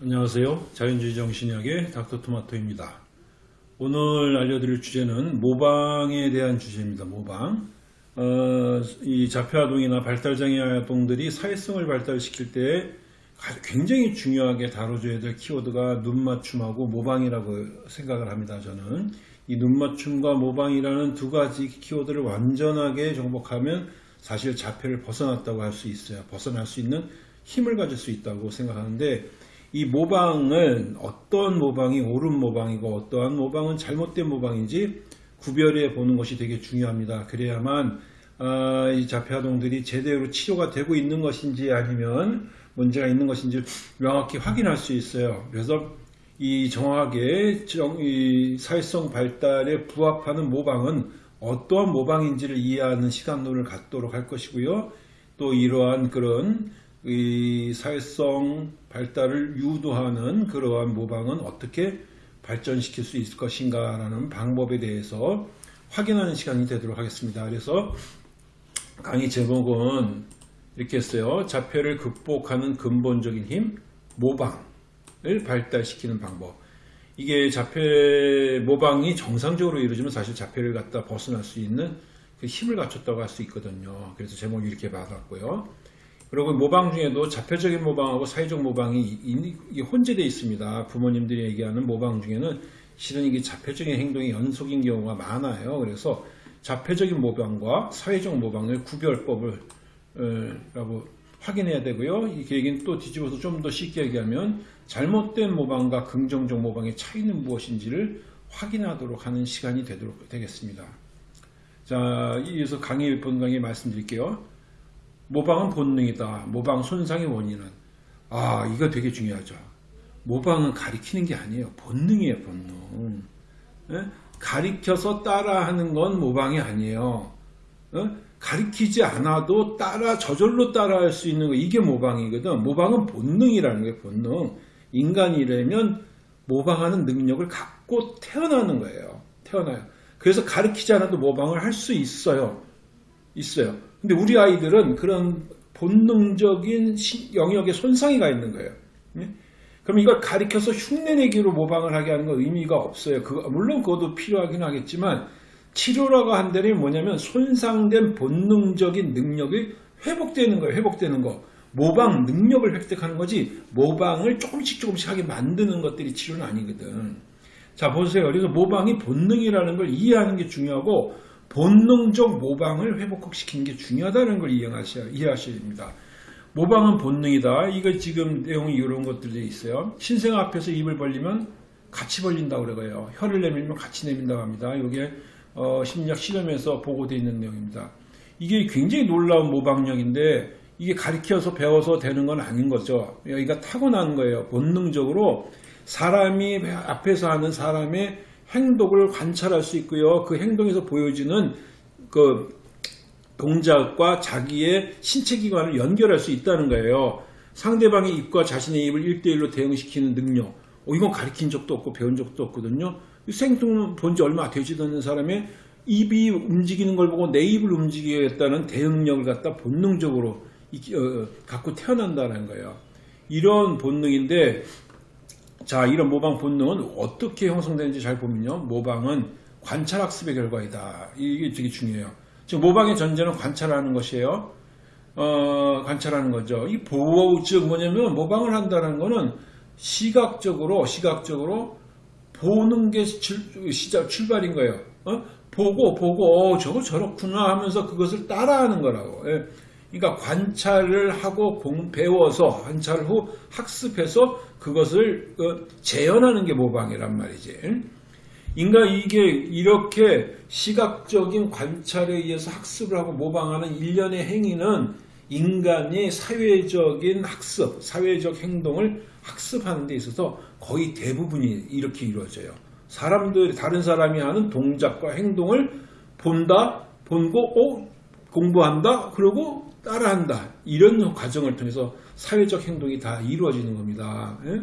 안녕하세요. 자연주의 정신의학의 닥터토마토입니다. 오늘 알려드릴 주제는 모방에 대한 주제입니다. 모방. 어, 이 자폐아동이나 발달장애 아동들이 사회성을 발달시킬 때 굉장히 중요하게 다뤄줘야 될 키워드가 눈맞춤하고 모방이라고 생각을 합니다. 저는 이 눈맞춤과 모방이라는 두 가지 키워드를 완전하게 정복하면 사실 자폐를 벗어났다고 할 수 있어요. 벗어날 수 있는 힘을 가질 수 있다고 생각하는데 이 모방은 어떤 모방이 옳은 모방이고 어떠한 모방은 잘못된 모방인지 구별해 보는 것이 되게 중요합니다. 그래야만 아, 이 자폐아동들이 제대로 치료가 되고 있는 것인지 아니면 문제가 있는 것인지 명확히 확인할 수 있어요. 그래서 이 정확하게 정, 이 사회성 발달에 부합하는 모방은 어떠한 모방인지를 이해하는 시간들을 갖도록 할 것이고요. 또 이러한 그런 이 사회성 발달을 유도하는 그러한 모방은 어떻게 발전시킬 수 있을 것인가 라는 방법에 대해서 확인하는 시간이 되도록 하겠습니다. 그래서 강의 제목은 이렇게 했어요. 자폐를 극복하는 근본적인 힘, 모방을 발달시키는 방법. 이게 자폐 모방이 정상적으로 이루어지면 사실 자폐를 갖다 벗어날 수 있는 그 힘을 갖췄다고 할 수 있거든요. 그래서 제목이 이렇게 받았고요. 그리고 모방 중에도 자폐적인 모방하고 사회적 모방이 혼재되어 있습니다. 부모님들이 얘기하는 모방 중에는 실은 이게 자폐적인 행동이 연속인 경우가 많아요. 그래서 자폐적인 모방과 사회적 모방의 구별법을 어, 라고 확인해야 되고요. 이 얘기는 또 뒤집어서 좀 더 쉽게 얘기하면 잘못된 모방과 긍정적 모방의 차이는 무엇인지를 확인하도록 하는 시간이 되도록 되겠습니다. 자, 이어서 강의 본 강의 말씀드릴게요. 모방은 본능이다. 모방 손상의 원인은 아 이거 되게 중요하죠. 모방은 가리키는 게 아니에요. 본능이에요. 본능. 예? 가리켜서 따라하는 건 모방이 아니에요. 예? 가리키지 않아도 따라 저절로 따라할 수 있는 거 이게 모방이거든. 모방은 본능이라는 게 본능. 인간이라면 모방하는 능력을 갖고 태어나는 거예요. 태어나요. 그래서 가르치지 않아도 모방을 할 수 있어요. 있어요. 근데 우리 아이들은 그런 본능적인 영역에 손상이 가 있는 거예요. 네? 그럼 이걸 가리켜서 흉내내기로 모방을 하게 하는 건 의미가 없어요. 그거, 물론 그것도 필요하긴 하겠지만 치료라고 한다면 뭐냐면 손상된 본능적인 능력이 회복되는 거예요. 회복되는 거. 모방 능력을 획득하는 거지 모방을 조금씩 조금씩 하게 만드는 것들이 치료는 아니거든. 자 보세요. 그래서 모방이 본능이라는 걸 이해하는 게 중요하고 본능적 모방을 회복시키는 게 중요하다는 걸 이해하셔야, 됩니다. 모방은 본능이다. 이거 지금 내용이 이런 것들이 있어요. 신생 앞에서 입을 벌리면 같이 벌린다고 그래요. 혀를 내밀면 같이 내민다고 합니다. 이게 어, 심리학 실험에서 보고되어 있는 내용입니다. 이게 굉장히 놀라운 모방력인데 이게 가르쳐서 배워서 되는 건 아닌 거죠. 여기가 타고난 거예요. 본능적으로 사람이 앞에서 하는 사람의 행동을 관찰할 수 있고요. 그 행동에서 보여지는 그 동작과 자기의 생체 기관을 연결할 수 있다는 거예요. 상대방의 입과 자신의 입을 1대1로 대응시키는 능력. 어, 이건 가르친 적도 없고 배운 적도 없거든요. 생뚱 본 지 얼마 되지도 않는 사람의 입이 움직이는 걸 보고 내 입을 움직이겠다는 대응력을 갖다 본능적으로 어, 갖고 태어난다는 거예요. 이런 본능인데 자 이런 모방 본능은 어떻게 형성되는지 잘 보면요. 모방은 관찰학습의 결과이다. 이게 되게 중요해요. 지금 모방의 전제는 관찰하는 것이에요. 어, 관찰하는 거죠. 이 보호, 즉 뭐냐면 모방을 한다는 거는 시각적으로, 시각적으로 보는 게 출, 시작, 출발인 거예요. 어? 보고, 보고, 어, 저거 저렇구나 하면서 그것을 따라하는 거라고. 예. 그러니까 관찰을 하고 배워서 관찰 후 학습해서 그것을 어, 재현하는 게 모방이란 말이지. 인간 이게 이렇게 시각적인 관찰에 의해서 학습을 하고 모방하는 일련의 행위는 인간이 사회적인 학습, 사회적 행동을 학습하는 데 있어서 거의 대부분이 이렇게 이루어져요. 사람들 다른 사람이 하는 동작과 행동을 본다, 본고, 어, 공부한다, 그리고 따라한다. 이런 과정을 통해서 사회적 행동이 다 이루어지는 겁니다. 예?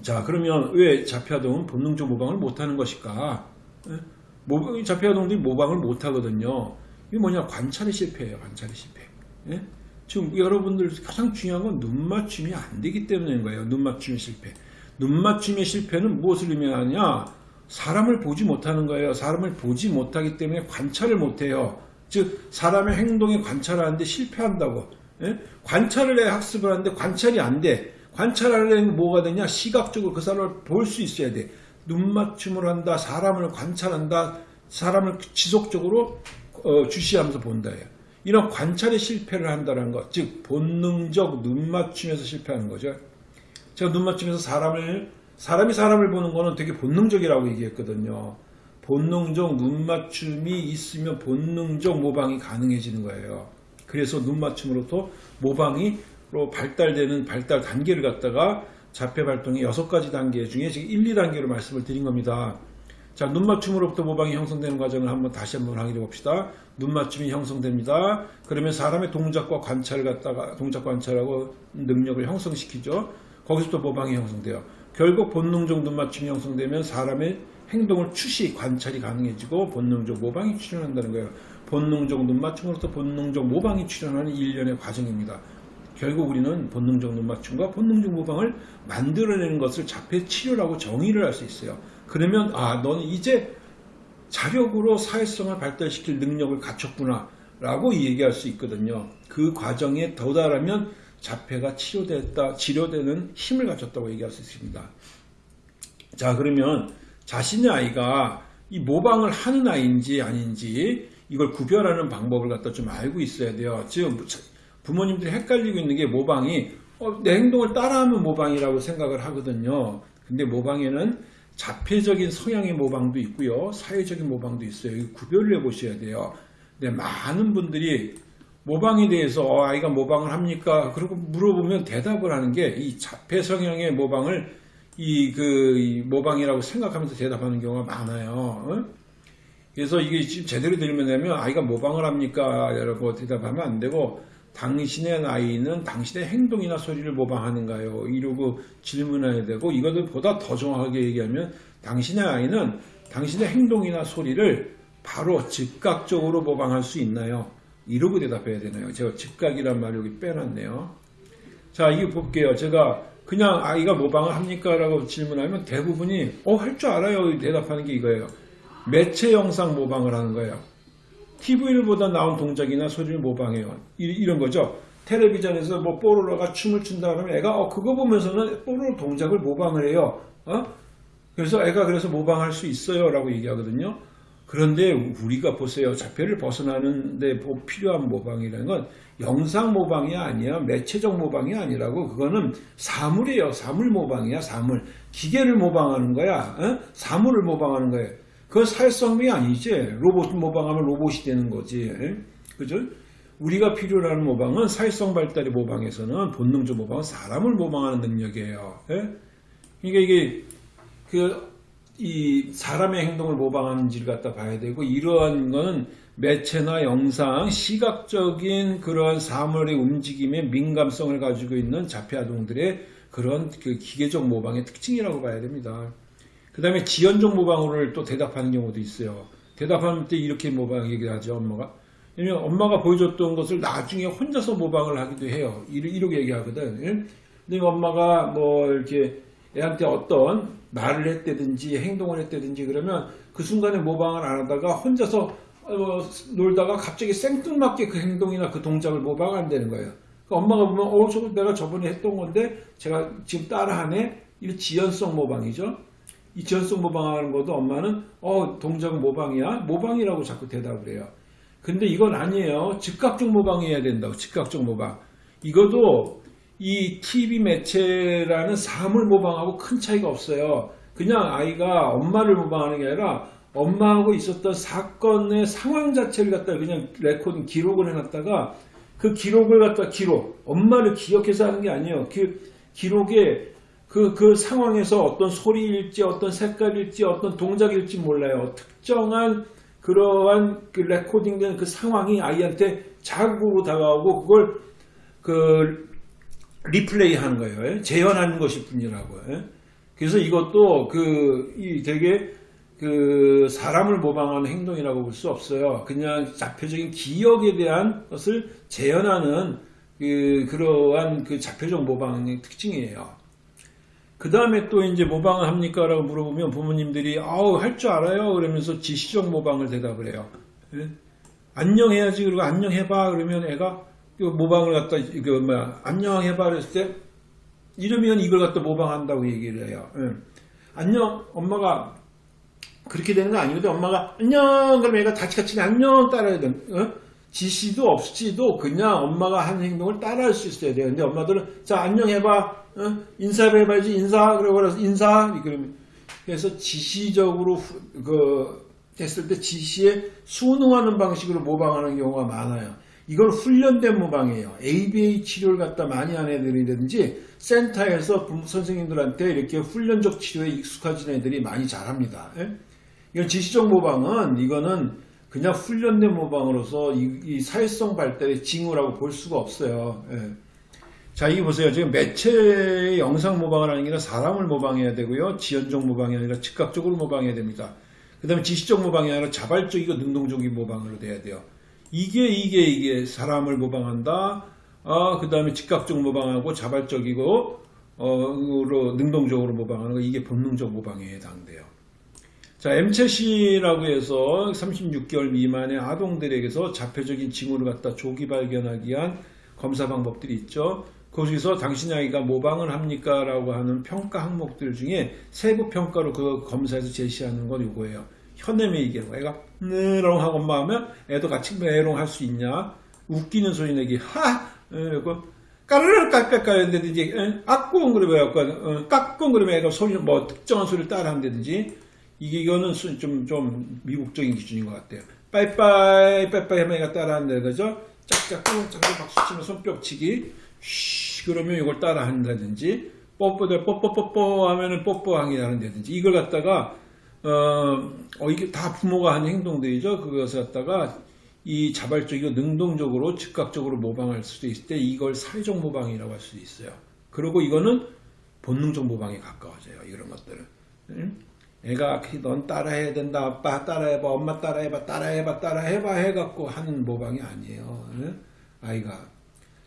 자 그러면 왜 자폐아동은 본능적 모방을 못하는 것일까? 예? 자폐아동들이 모방을 못하거든요. 이게 뭐냐 관찰의 실패예요. 관찰의 실패. 예? 지금 여러분들 가장 중요한 건 눈 맞춤이 안 되기 때문인 거예요. 눈 맞춤의 실패. 눈 맞춤의 실패는 무엇을 의미하냐? 사람을 보지 못하는 거예요. 사람을 보지 못하기 때문에 관찰을 못해요. 즉 사람의 행동에 관찰하는데 실패한다고. 예? 관찰을 해 학습을 하는데 관찰이 안 돼. 관찰하려면 뭐가 되냐? 시각적으로 그 사람을 볼 수 있어야 돼. 눈 맞춤을 한다. 사람을 관찰한다. 사람을 지속적으로 어, 주시하면서 본다예요. 이런 관찰에 실패를 한다는 것, 즉 본능적 눈 맞춤에서 실패하는 거죠. 제가 눈 맞춤에서 사람을 사람이 사람을 보는 거는 되게 본능적이라고 얘기했거든요. 본능적 눈 맞춤이 있으면 본능적 모방이 가능해지는 거예요. 그래서 눈 맞춤으로부터 모방이 로 발달되는 발달 단계를 갖다가 자폐 발동의 여섯 가지 단계 중에 지금 1, 2단계로 말씀을 드린 겁니다. 자, 눈 맞춤으로부터 모방이 형성되는 과정을 한번 다시 한번 확인해 봅시다. 눈 맞춤이 형성됩니다. 그러면 사람의 동작과 관찰을 갖다가 동작 관찰하고 능력을 형성시키죠. 거기서부터 모방이 형성돼요. 결국 본능적 눈 맞춤이 형성되면 사람의 행동을 추시 관찰이 가능해지고 본능적 모방이 출현한다는 거예요. 본능적 눈 맞춤으로부터 본능적 모방이 출현하는 일련의 과정입니다. 결국 우리는 본능적 눈 맞춤과 본능적 모방을 만들어내는 것을 자폐 치료라고 정의를 할 수 있어요. 그러면 아 너는 이제 자력으로 사회성을 발달시킬 능력을 갖췄구나 라고 얘기할 수 있거든요. 그 과정에 도달하면 자폐가 치료됐다, 치료되는 힘을 갖췄다고 얘기할 수 있습니다. 자 그러면 자신의 아이가 이 모방을 하는 아이인지 아닌지 이걸 구별하는 방법을 갖다 좀 알고 있어야 돼요. 지금 부모님들이 헷갈리고 있는 게 모방이 어, 내 행동을 따라하면 모방이라고 생각을 하거든요. 근데 모방에는 자폐적인 성향의 모방도 있고요. 사회적인 모방도 있어요. 이 구별을 해보셔야 돼요. 근데 많은 분들이 모방에 대해서 어, 아이가 모방을 합니까? 그리고 물어보면 대답을 하는 게 이 자폐 성향의 모방을 이그 모방이라고 생각하면서 대답하는 경우가 많아요. 어? 그래서 이게 제대로 들으면 아이가 모방을 합니까? 라고 대답하면 안 되고 당신의 아이는 당신의 행동이나 소리를 모방하는가요? 이러고 질문해야 되고 이것을 보다 더 정확하게 얘기하면 당신의 아이는 당신의 행동이나 소리를 바로 즉각적으로 모방할 수 있나요? 이러고 대답해야 되나요? 제가 즉각이란 말을 여기 빼놨네요. 자, 이게 볼게요. 제가 그냥 아이가 모방을 합니까? 라고 질문하면 대부분이 어, 할 줄 알아요. 대답하는 게 이거예요. 매체 영상 모방을 하는 거예요. TV를 보다 나온 동작이나 소리를 모방해요. 이, 런 거죠. 텔레비전에서 뭐 뽀로로가 춤을 춘다 그러면 애가 어 그거 보면서는 뽀로로 동작을 모방을 해요. 어? 그래서 애가 그래서 모방할 수 있어요 라고 얘기하거든요. 그런데 우리가 보세요. 자폐를 벗어나는데 필요한 모방이라는 건 영상 모방이 아니야. 매체적 모방이 아니라고. 그거는 사물이에요. 사물 모방이야. 사물. 기계를 모방하는 거야. 어? 사물을 모방하는 거예요. 그건 사회성이 아니지. 로봇 모방하면 로봇이 되는 거지. 그죠? 우리가 필요로 하는 모방은 사회성 발달의 모방에서는 본능적 모방은 사람을 모방하는 능력이에요. 예? 그러니까 이게 그 이 사람의 행동을 모방하는지를 갖다 봐야 되고 이러한 거는 매체나 영상, 시각적인 그런 사물의 움직임에 민감성을 가지고 있는 자폐 아동들의 그런 그 기계적 모방의 특징이라고 봐야 됩니다. 그 다음에 지연적 모방을 또 대답하는 경우도 있어요. 대답하는 때 이렇게 모방 얘기를 하죠, 엄마가. 왜냐면 엄마가 보여줬던 것을 나중에 혼자서 모방을 하기도 해요. 이렇게 얘기하거든. 근데 엄마가 뭐 이렇게 애한테 어떤 말을 했다든지 행동을 했다든지 그러면 그 순간에 모방을 안 하다가 혼자서 어, 놀다가 갑자기 생뚱맞게 그 행동이나 그 동작을 모방한다는 거예요. 그러니까 엄마가 보면 어, 저거 내가 저번에 했던 건데 제가 지금 따라하네? 이 지연성 모방이죠. 이 지연성 모방하는 것도 엄마는 어 동작은 모방이야 모방이라고 자꾸 대답을 해요. 근데 이건 아니에요. 즉각적 모방해야 된다고 즉각적 모방. 이것도 이 TV 매체라는 사물 모방하고 큰 차이가 없어요. 그냥 아이가 엄마를 모방하는 게 아니라 엄마하고 있었던 사건의 상황 자체를 갖다 그냥 레코딩 기록을 해놨다가 그 기록을 갖다 기록 엄마를 기억해서 하는 게 아니에요. 그 기록에 그, 그 상황에서 어떤 소리일지 어떤 색깔일지 어떤 동작일지 몰라요. 특정한 그러한 그 레코딩된 그 상황이 아이한테 자극으로 다가오고 그걸 그 리플레이 하는 거예요. 재현하는 것일 뿐이라고요. 그래서 이것도 그, 이 되게 그 사람을 모방하는 행동이라고 볼 수 없어요. 그냥 자표적인 기억에 대한 것을 재현하는 그, 그러한 그 자폐적 모방의 특징이에요. 그 다음에 또 이제 모방을 합니까? 라고 물어보면 부모님들이, 아우, 할 줄 알아요? 그러면서 지시적 모방을 대답을 해요. 예? 안녕 해야지. 그리고 안녕 해봐. 그러면 애가 그 모방을 갖다, 이거 뭐야, 안녕 해봐. 그랬을 때, 이러면 이걸 갖다 모방한다고 얘기를 해요. 예. 안녕, 엄마가 그렇게 되는 거 아니거든. 엄마가 안녕 그러면 얘가 다치같이 안녕 따라야 돼. 어? 지시도 없이도 그냥 엄마가 한 행동을 따라할 수 있어야 돼요. 근데 엄마들은 자 안녕 해봐. 어? 인사를 해봐야지 인사. 그러고 그래서 인사. 그래서 지시적으로 후- 그 됐을 때 지시에 순응하는 방식으로 모방하는 경우가 많아요. 이건 훈련된 모방이에요. ABA 치료를 갖다 많이 한 애들이든지 센터에서 부모 선생님들한테 이렇게 훈련적 치료에 익숙해진 애들이 많이 잘합니다. 예? 이건 지시적 모방은 이거는 그냥 훈련된 모방으로서 이, 이 사회성 발달의 징후라고 볼 수가 없어요. 예. 자, 이게 보세요. 지금 매체의 영상 모방을 하는 게 아니라 사람을 모방해야 되고요. 지연적 모방이 아니라 즉각적으로 모방해야 됩니다. 그 다음에 지시적 모방이 아니라 자발적이고 능동적인 모방으로 돼야 돼요. 이게, 이게, 이게 사람을 모방한다. 아, 그 다음에 즉각적 모방하고 자발적이고, 어, 으로 능동적으로 모방하는 거, 이게 본능적 모방에 해당돼요. 자, MCC라고 해서 36개월 미만의 아동들에게서 자폐적인 징후를 갖다 조기 발견하기 위한 검사 방법들이 있죠. 거기서 당신 아이가 모방을 합니까? 라고 하는 평가 항목들 중에 세부 평가로 그 검사에서 제시하는 건 이거예요. 현엠의 얘기하는 거. 애가 메롱 하고 엄마 하면 애도 같이 메롱 할 수 있냐? 웃기는 소리 내기. 하! 에, 그 까르르 깔깔깔 한다든지 악꿍 그러면 약간 깍꿍 그러면 애가 소리 뭐 특정한 소리를 따라 한다든지 이게 이거는 좀좀 미국적인 기준인 것 같아요. 빠이빠이 빠이빠이 하면 애가 따라 한다 그죠? 짝짝 꿍 짝짝 박수 치면 손뼉 치기 쉬 그러면 이걸 따라 한다든지 뽀뽀들 뽀뽀뽀뽀 하면은 뽀뽀하기 한다든지 이걸 갖다가 어, 어, 이게 다 부모가 하는 행동들이죠. 그것을 갖다가 이 자발적이고 능동적으로 즉각적으로 모방할 수도 있을 때 이걸 사회적 모방이라고 할 수도 있어요. 그리고 이거는 본능적 모방에 가까워져요. 이런 것들은. 응? 애가 넌 따라해야 된다. 아빠 따라해봐. 엄마 따라해봐. 따라해봐. 따라해봐. 해갖고 하는 모방이 아니에요. 응? 아이가.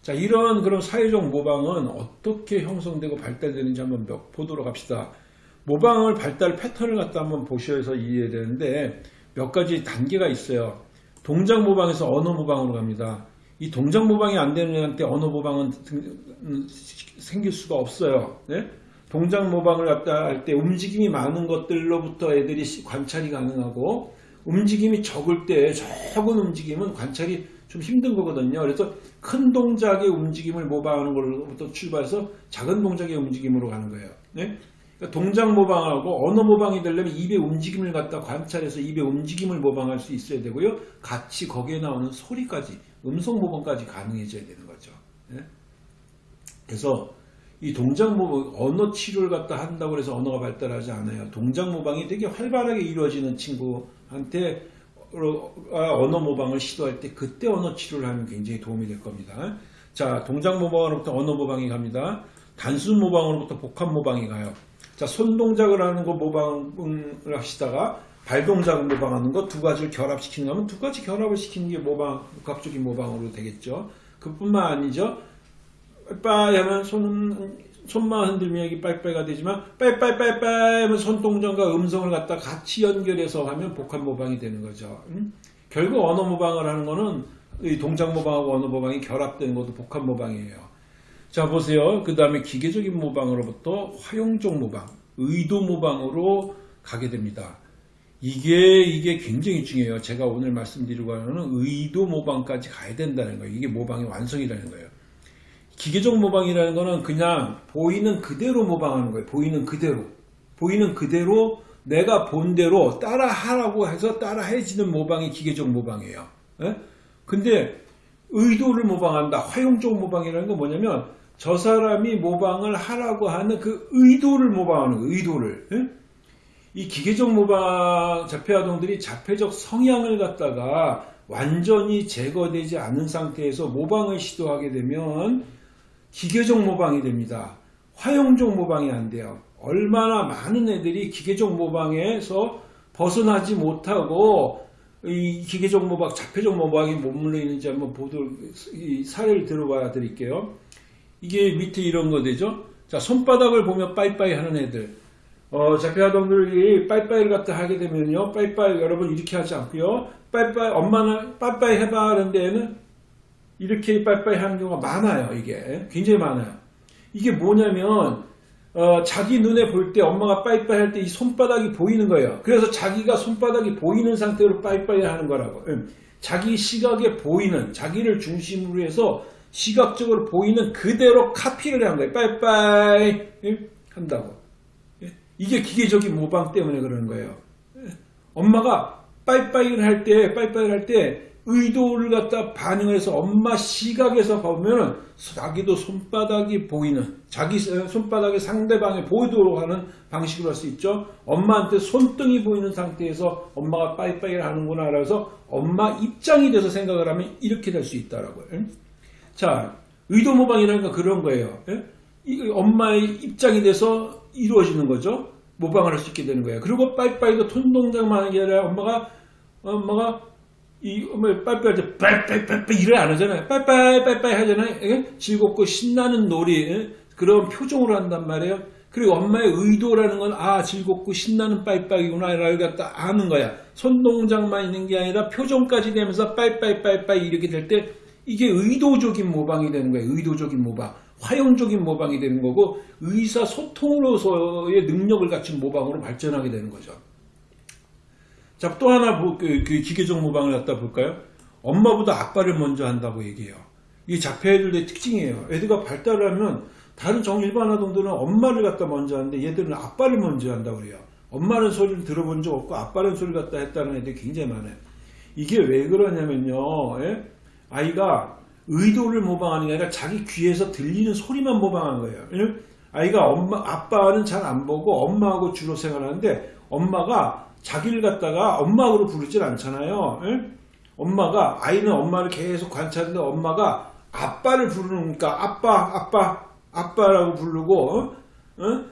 자, 이런 그런 사회적 모방은 어떻게 형성되고 발달되는지 한번 몇- 보도록 합시다. 모방을 발달 패턴을 갖다 한번 보셔서 이해되는데 몇 가지 단계가 있어요. 동작 모방에서 언어 모방으로 갑니다. 이 동작 모방이 안 되는 애한테 언어 모방은 생길 수가 없어요. 네? 동작 모방을 갖다 할 때 움직임이 많은 것들로부터 애들이 시- 관찰이 가능하고 움직임이 적을 때 적은 움직임은 관찰이 좀 힘든 거거든요. 그래서 큰 동작의 움직임을 모방하는 걸로부터 출발해서 작은 동작의 움직임으로 가는 거예요. 네? 그러니까 동작 모방하고 언어 모방이 되려면 입의 움직임을 갖다 관찰해서 입의 움직임을 모방할 수 있어야 되고요. 같이 거기에 나오는 소리까지 음성 모방까지 가능해져야 되는 거죠. 네? 그래서 이 동작 모방 언어 치료를 갖다 한다고 해서 언어가 발달하지 않아요. 동작 모방이 되게 활발하게 이루어지는 친구한테 어, 언어 모방을 시도할 때 그때 언어 치료를 하면 굉장히 도움이 될 겁니다. 자, 동작 모방으로부터 언어 모방이 갑니다. 단순 모방으로부터 복합 모방이 가요. 자, 손 동작을 하는 거 모방을 하시다가 발 동작을 모방하는 거 두 가지를 결합시키는 거면 두 가지 결합을 시키는 게 모방, 복합적인 모방으로 되겠죠. 그뿐만 아니죠. 빠이 하면 손은 손만 흔들면 여기 빠이빠이가 되지만 빠이빠이빠이빠이 하면 손동작과 음성을 갖다 같이 연결해서 하면 복합 모방이 되는 거죠. 음? 결국 언어 모방을 하는 거는 이 동작 모방하고 언어 모방이 결합되는 것도 복합 모방이에요. 자 보세요. 그 다음에 기계적인 모방으로부터 화용적 모방, 의도 모방으로 가게 됩니다. 이게 이게 굉장히 중요해요. 제가 오늘 말씀드리고 하는 의도 모방까지 가야 된다는 거예요. 이게 모방의 완성이라는 거예요. 기계적 모방이라는 거는 그냥 보이는 그대로 모방하는 거예요. 보이는 그대로. 보이는 그대로 내가 본 대로 따라 하라고 해서 따라 해지는 모방이 기계적 모방이에요. 예? 근데 의도를 모방한다. 화용적 모방이라는 건 뭐냐면 저 사람이 모방을 하라고 하는 그 의도를 모방하는 거예요. 의도를. 예? 이 기계적 모방 자폐아동들이 자폐적 성향을 갖다가 완전히 제거되지 않은 상태에서 모방을 시도하게 되면 기계적 모방이 됩니다. 화용적 모방이 안 돼요. 얼마나 많은 애들이 기계적 모방에서 벗어나지 못하고 이 기계적 모방, 자폐적 모방이 머물러 있는지 한번 보도록 이 사례를 들어봐 드릴게요. 이게 밑에 이런 거 되죠? 자, 손바닥을 보면 빠이빠이 하는 애들. 어, 자폐아동들이 빠이빠이를 갖다 하게 되면요. 빠이빠이 여러분 이렇게 하지 않고요. 빠이빠이 엄마는 빠이빠이 해봐 하는 데에는 이렇게 빠이빠이 하는 경우가 많아요. 이게 굉장히 많아요. 이게 뭐냐면 어, 자기 눈에 볼 때 엄마가 빠이빠이 할 때 이 손바닥이 보이는 거예요. 그래서 자기가 손바닥이 보이는 상태로 빠이빠이 하는 거라고. 음, 자기 시각에 보이는 자기를 중심으로 해서 시각적으로 보이는 그대로 카피를 한 거예요. 빠이빠이 음, 한다고. 예? 이게 기계적인 모방 때문에 그러는 거예요. 예? 엄마가 빠이빠이를 할 때, 빠이빠이를 할 때 의도를 갖다 반영해서 엄마 시각에서 보면은 자기도 손바닥이 보이는 자기 손바닥이 상대방에 보이도록 하는 방식으로 할 수 있죠. 엄마한테 손등이 보이는 상태에서 엄마가 빠이빠이를 하는구나 그래서 엄마 입장이 돼서 생각을 하면 이렇게 될 수 있다라고요. 자, 의도 모방이라는 건 그런 거예요. 예? 엄마의 입장이 돼서 이루어지는 거죠. 모방을 할 수 있게 되는 거예요. 그리고 빠이빠이도 손 동작만 하는 게 아니라 엄마가 엄마가 이 엄마 빠이빠이 할때 빠이빠이빠이빠이 이래 안 하잖아요. 빠이빠이 빠이빠이 하잖아요. 예? 즐겁고 신나는 놀이 예? 그런 표정으로 한단 말이에요. 그리고 엄마의 의도라는 건 아 즐겁고 신나는 빠이빠이구나 라를 갖다 아는 거야. 손 동작만 있는 게 아니라 표정까지 되면서 빠이빠이 빠이빠이 이렇게 될 때 이게 의도적인 모방이 되는 거예요. 의도적인 모방. 화용적인 모방이 되는 거고 의사소통으로서의 능력을 갖춘 모방으로 발전하게 되는 거죠. 자, 또 하나 그, 그 기계적 모방을 갖다 볼까요? 엄마보다 아빠를 먼저 한다고 얘기해요. 이게 자폐 애들의 특징이에요. 애들가 발달을 하면 다른 정일반 아동들은 엄마를 갖다 먼저 하는데 얘들은 아빠를 먼저 한다고 그래요. 엄마는 소리를 들어본 적 없고 아빠는 소리를 갖다 했다는 애들이 굉장히 많아요. 이게 왜 그러냐면요. 예? 아이가 의도를 모방하는 게 아니라 자기 귀에서 들리는 소리만 모방한 거예요. 아이가 엄마, 아빠는 잘 안 보고 엄마하고 주로 생활하는데 엄마가 자기를 갖다가 엄마로 부르질 않잖아요. 응? 엄마가 아이는 엄마를 계속 관찰하는데 엄마가 아빠를 부르니까 아빠 아빠 아빠라고 부르고 어? 어?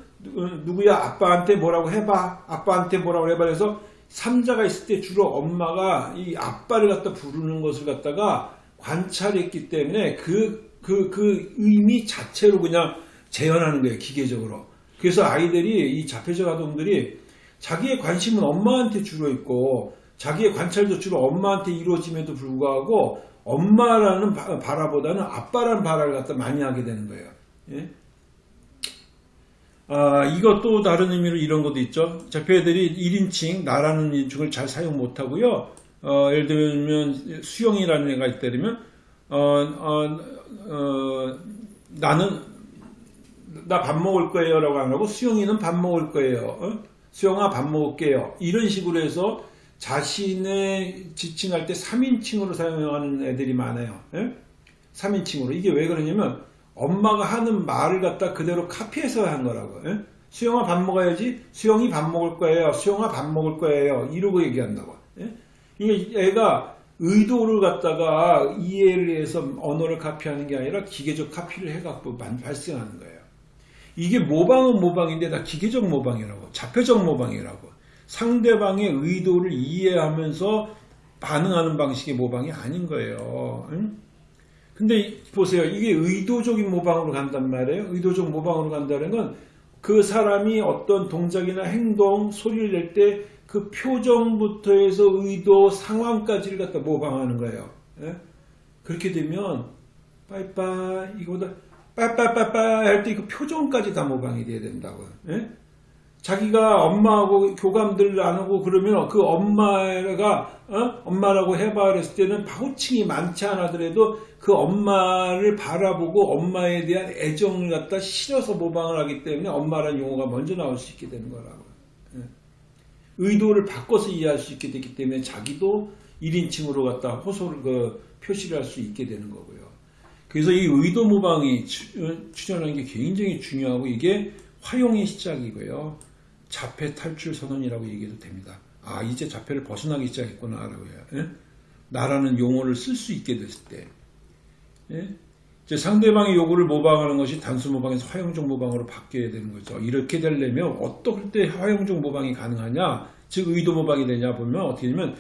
누구야 아빠한테 뭐라고 해봐 아빠한테 뭐라고 해봐 그래서 삼자가 있을 때 주로 엄마가 이 아빠를 갖다 부르는 것을 갖다가 관찰했기 때문에 그, 그, 그 의미 자체로 그냥 재현하는 거예요 기계적으로 그래서 아이들이 이 자폐적 아동들이 자기의 관심은 엄마한테 주로 있고 자기의 관찰도 주로 엄마한테 이루어짐에도 불구하고 엄마라는 바 라보다는 아빠라는 바라를 갖다 많이 하게 되는 거예요. 예? 아, 이것도 다른 의미로 이런 것도 있죠. 자폐들이 1인칭, 나라는 인칭을 잘 사용 못하고요. 어, 예를 들면 수영이라는 애가 있다면 어, 어, 어, 나는 나 밥 먹을 거예요 라고 안 하고 수영이는 밥 먹을 거예요. 어? 수영아 밥 먹을게요. 이런 식으로 해서 자신의 지칭할 때 3인칭으로 사용하는 애들이 많아요. 예? 3인칭으로. 이게 왜 그러냐면 엄마가 하는 말을 갖다 그대로 카피해서 한 거라고. 예? 수영아 밥 먹어야지. 수영이 밥 먹을 거예요. 수영아 밥 먹을 거예요. 이러고 얘기한다고. 예? 이게 애가 의도를 갖다가 이해를 해서 언어를 카피하는 게 아니라 기계적 카피를 해갖고 발생하는 거예요. 이게 모방은 모방인데 다 기계적 모방이라고 자폐적 모방이라고 상대방의 의도를 이해하면서 반응하는 방식의 모방이 아닌 거예요. 응? 근데 보세요. 이게 의도적인 모방으로 간단 말이에요. 의도적 모방으로 간다는 건 그 사람이 어떤 동작이나 행동, 소리를 낼 때 그 표정부터 해서 의도, 상황까지를 갖다 모방하는 거예요. 예? 그렇게 되면 빠이빠이 이거보다 빠빠빠빠 할때 그 표정까지 다 모방이 돼야 된다고요. 예? 자기가 엄마하고 교감들 안 하고 그러면 그 엄마가 어? 엄마라고 해봐 그랬을 때는 파고칭이 많지 않아더라도 그 엄마를 바라보고 엄마에 대한 애정을 갖다 실어서 모방을 하기 때문에 엄마라는 용어가 먼저 나올 수 있게 되는 거라고. 예. 의도를 바꿔서 이해할 수 있게 되기 때문에 자기도 1인칭으로 갖다 호소를 그 표시를 할 수 있게 되는 거고요. 그래서 이 의도 모방이 출현하는 게 굉장히 중요하고 이게 화용의 시작이고요. 자폐 탈출 선언이라고 얘기해도 됩니다. 아 이제 자폐를 벗어나기 시작했구나 라고 해요. 예? 나라는 용어를 쓸 수 있게 됐을 때 예? 상대방의 요구를 모방하는 것이 단수 모방에서 화용적 모방으로 바뀌어야 되는 거죠. 이렇게 되려면 어떨 때 화용적 모방이 가능하냐 즉 의도 모방이 되냐 보면 어떻게 되면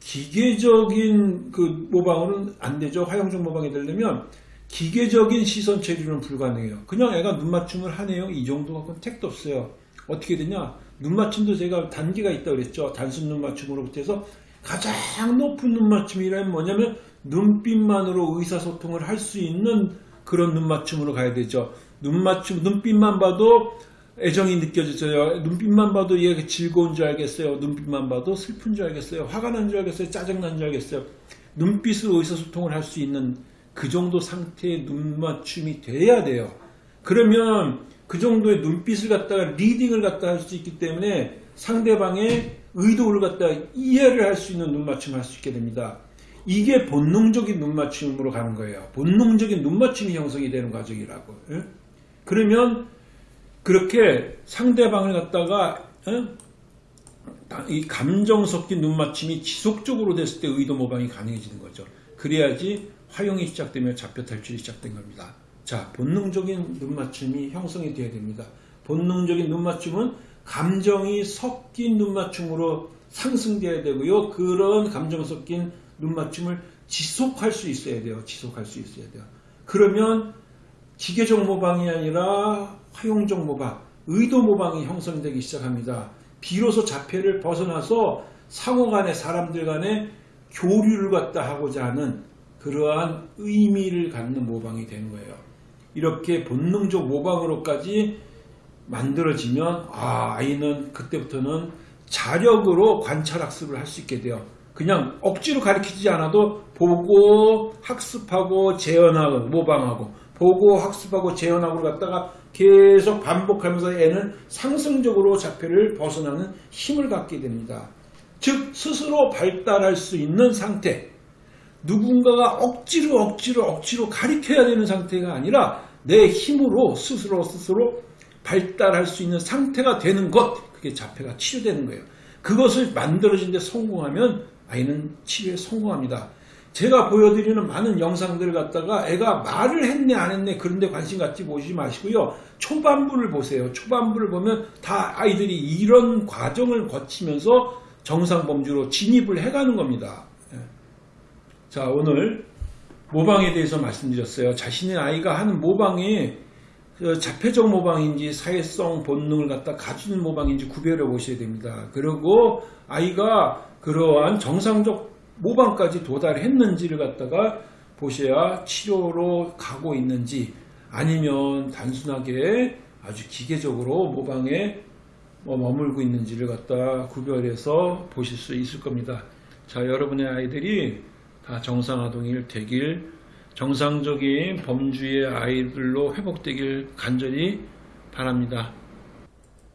기계적인 그 모방으로는 안 되죠. 화형적 모방이 되려면 기계적인 시선 처리는 불가능해요. 그냥 애가 눈 맞춤을 하네요. 이 정도 갖고는 택도 없어요. 어떻게 되냐? 눈 맞춤도 제가 단계가 있다고 그랬죠. 단순 눈 맞춤으로부터 해서 가장 높은 눈 맞춤이란 뭐냐면 눈빛만으로 의사소통을 할 수 있는 그런 눈 맞춤으로 가야 되죠. 눈 맞춤, 눈빛만 봐도 애정이 느껴져요. 눈빛만 봐도 얘가 즐거운 줄 알겠어요. 눈빛만 봐도 슬픈 줄 알겠어요. 화가 난 줄 알겠어요. 짜증난 줄 알겠어요. 눈빛으로 의사소통을 할 수 있는 그 정도 상태의 눈 맞춤이 돼야 돼요. 그러면 그 정도의 눈빛을 갖다가 리딩을 갖다 할 수 있기 때문에 상대방의 의도를 갖다 이해를 할 수 있는 눈 맞춤을 할 수 있게 됩니다. 이게 본능적인 눈 맞춤으로 가는 거예요. 본능적인 눈 맞춤이 형성이 되는 과정이라고. 예? 그러면 그렇게 상대방을 갖다가 예? 이 감정 섞인 눈 맞춤이 지속적으로 됐을 때 의도 모방이 가능해지는 거죠. 그래야지 화용이 시작되며 잡혀 탈출이 시작된 겁니다. 자, 본능적인 눈 맞춤이 형성이 되어야 됩니다. 본능적인 눈 맞춤은 감정이 섞인 눈 맞춤으로 상승되어야 되고요. 그런 감정 섞인 눈 맞춤을 지속할 수 있어야 돼요. 지속할 수 있어야 돼요. 그러면 기계적 모방이 아니라 화용적 모방, 의도 모방이 형성되기 시작합니다. 비로소 자폐를 벗어나서 상호 간에 사람들 간에 교류를 갖다 하고자 하는 그러한 의미를 갖는 모방이 되는 거예요. 이렇게 본능적 모방으로까지 만들어지면 아, 아이는 그때부터는 자력으로 관찰 학습을 할 수 있게 돼요. 그냥 억지로 가르치지 않아도 보고 학습하고 재현하고 모방하고 보고 학습하고 재현하고 갖다가 계속 반복하면서 애는 상승적으로 자폐를 벗어나는 힘을 갖게 됩니다. 즉 스스로 발달할 수 있는 상태 누군가가 억지로 억지로 억지로 가리켜야 되는 상태가 아니라 내 힘으로 스스로 스스로 발달할 수 있는 상태가 되는 것 그게 자폐가 치료되는 거예요. 그것을 만들어진 데 성공하면 아이는 치료에 성공합니다. 제가 보여드리는 많은 영상들을 갖다가 애가 말을 했네 안 했네 그런데 관심 갖지 보시지 마시고요. 초반부를 보세요. 초반부를 보면 다 아이들이 이런 과정을 거치면서 정상범주로 진입을 해가는 겁니다. 예. 자 오늘 모방에 대해서 말씀드렸어요. 자신의 아이가 하는 모방이 그 자폐적 모방인지 사회성 본능을 갖다 가진 모방인지 구별해 보셔야 됩니다. 그리고 아이가 그러한 정상적 모방까지 도달했는지를 갖다가 보셔야 치료로 가고 있는지 아니면 단순하게 아주 기계적으로 모방에 뭐 머물고 있는지를 갖다 구별해서 보실 수 있을 겁니다. 자, 여러분의 아이들이 다 정상아동일 되길 정상적인 범주의 아이들로 회복되길 간절히 바랍니다.